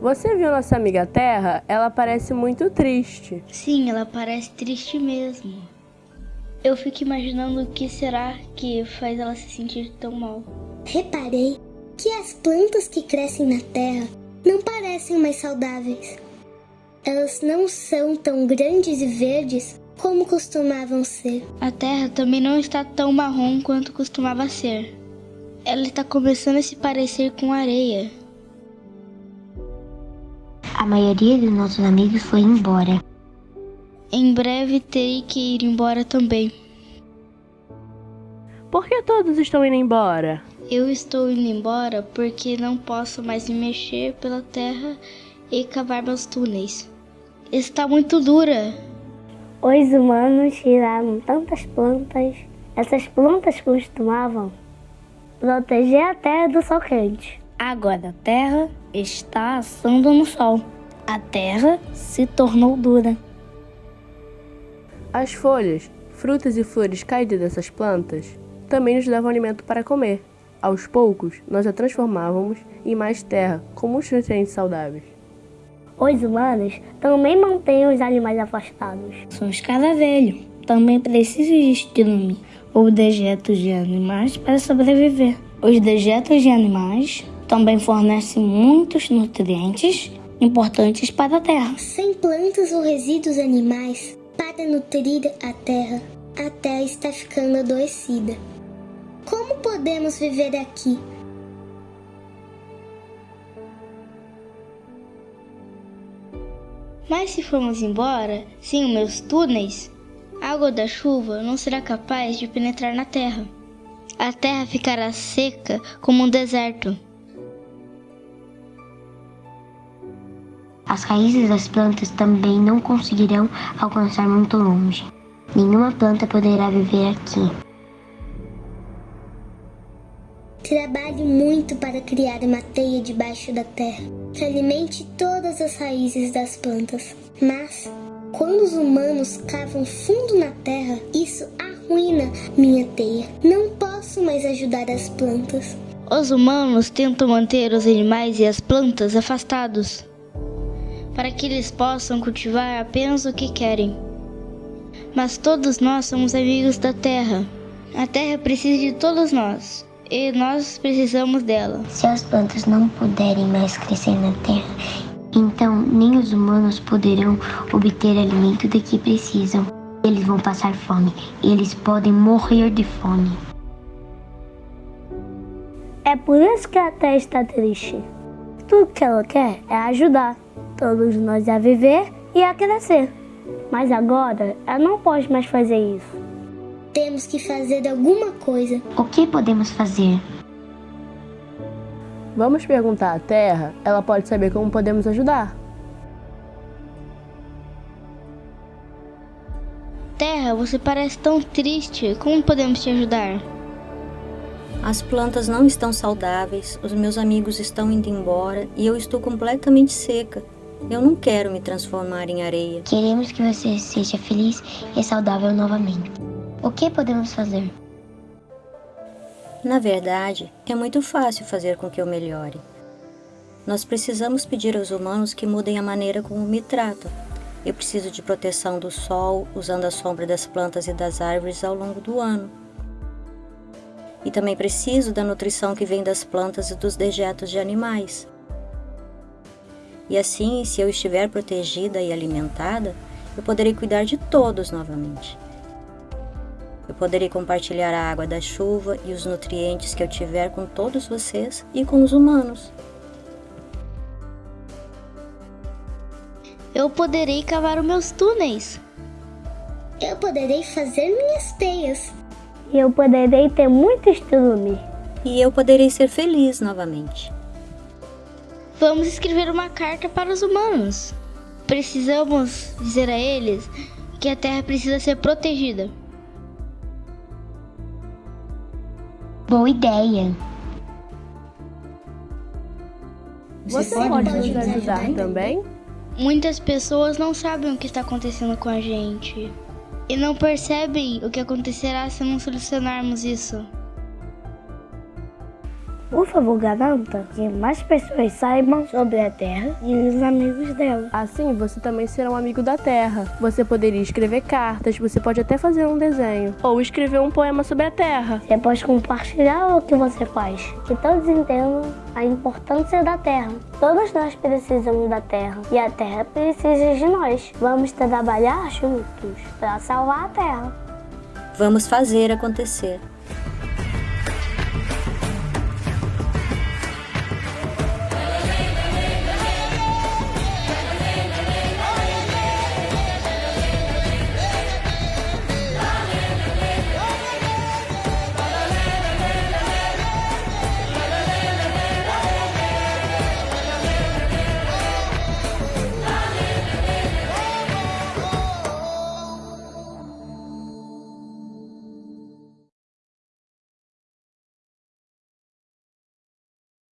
Você viu nossa amiga Terra? Ela parece muito triste. Sim, ela parece triste mesmo. Eu fico imaginando o que será que faz ela se sentir tão mal. Reparei que as plantas que crescem na terra não parecem mais saudáveis. Elas não são tão grandes e verdes como costumavam ser. A terra também não está tão marrom quanto costumava ser. Ela está começando a se parecer com areia. A maioria dos nossos amigos foi embora. Em breve terei que ir embora também. Por que todos estão indo embora? Eu estou indo embora porque não posso mais me mexer pela terra e cavar meus túneis. Está muito dura. Os humanos tiraram tantas plantas. Essas plantas costumavam proteger a terra do sol quente. Agora a terra está assando no sol. A terra se tornou dura. As folhas, frutas e flores caídas dessas plantas também nos davam alimento para comer. Aos poucos, nós a transformávamos em mais terra, com muitos nutrientes saudáveis. Os humanos também mantêm os animais afastados. Somos cada velho. Também precisa de estrume ou dejetos de animais para sobreviver. Os dejetos de animais também fornecem muitos nutrientes importantes para a terra. Sem plantas ou resíduos animais para nutrir a terra, a terra está ficando adoecida. Como podemos viver aqui? Mas se formos embora, sem os meus túneis, a água da chuva não será capaz de penetrar na terra. A terra ficará seca como um deserto. As raízes das plantas também não conseguirão alcançar muito longe. Nenhuma planta poderá viver aqui. Trabalhe muito para criar uma teia debaixo da terra que alimente todas as raízes das plantas. Mas, quando os humanos cavam fundo na terra, isso arruína minha teia. Não posso mais ajudar as plantas. Os humanos tentam manter os animais e as plantas afastados, para que eles possam cultivar apenas o que querem. Mas todos nós somos amigos da terra. A terra precisa de todos nós e nós precisamos dela. Se as plantas não puderem mais crescer na terra, então nem os humanos poderão obter alimento de que precisam. Eles vão passar fome. Eles podem morrer de fome. É por isso que a terra está triste. Tudo que ela quer é ajudar todos nós a viver e a crescer. Mas agora ela não pode mais fazer isso. Temos que fazer alguma coisa. O que podemos fazer? Vamos perguntar à Terra, ela pode saber como podemos ajudar. Terra, você parece tão triste. Como podemos te ajudar? As plantas não estão saudáveis, os meus amigos estão indo embora e eu estou completamente seca. Eu não quero me transformar em areia. Queremos que você seja feliz e saudável novamente. O que podemos fazer? Na verdade, é muito fácil fazer com que eu melhore. Nós precisamos pedir aos humanos que mudem a maneira como me tratam. Eu preciso de proteção do sol, usando a sombra das plantas e das árvores ao longo do ano. E também preciso da nutrição que vem das plantas e dos dejetos de animais. E assim, se eu estiver protegida e alimentada, eu poderei cuidar de todos novamente. Eu poderei compartilhar a água da chuva e os nutrientes que eu tiver com todos vocês e com os humanos. Eu poderei cavar os meus túneis. Eu poderei fazer minhas teias. E eu poderei ter muito estrume. E eu poderei ser feliz novamente. Vamos escrever uma carta para os humanos. Precisamos dizer a eles que a Terra precisa ser protegida. Boa ideia. Você pode nos ajudar também? Muitas pessoas não sabem o que está acontecendo com a gente e não percebem o que acontecerá se não solucionarmos isso. Por favor, garanta que mais pessoas saibam sobre a Terra e os amigos dela. Assim, você também será um amigo da Terra. Você poderia escrever cartas, você pode até fazer um desenho ou escrever um poema sobre a Terra. Você pode compartilhar o que você faz. Que todos entendam a importância da Terra. Todos nós precisamos da Terra e a Terra precisa de nós. Vamos trabalhar juntos para salvar a Terra. Vamos fazer acontecer.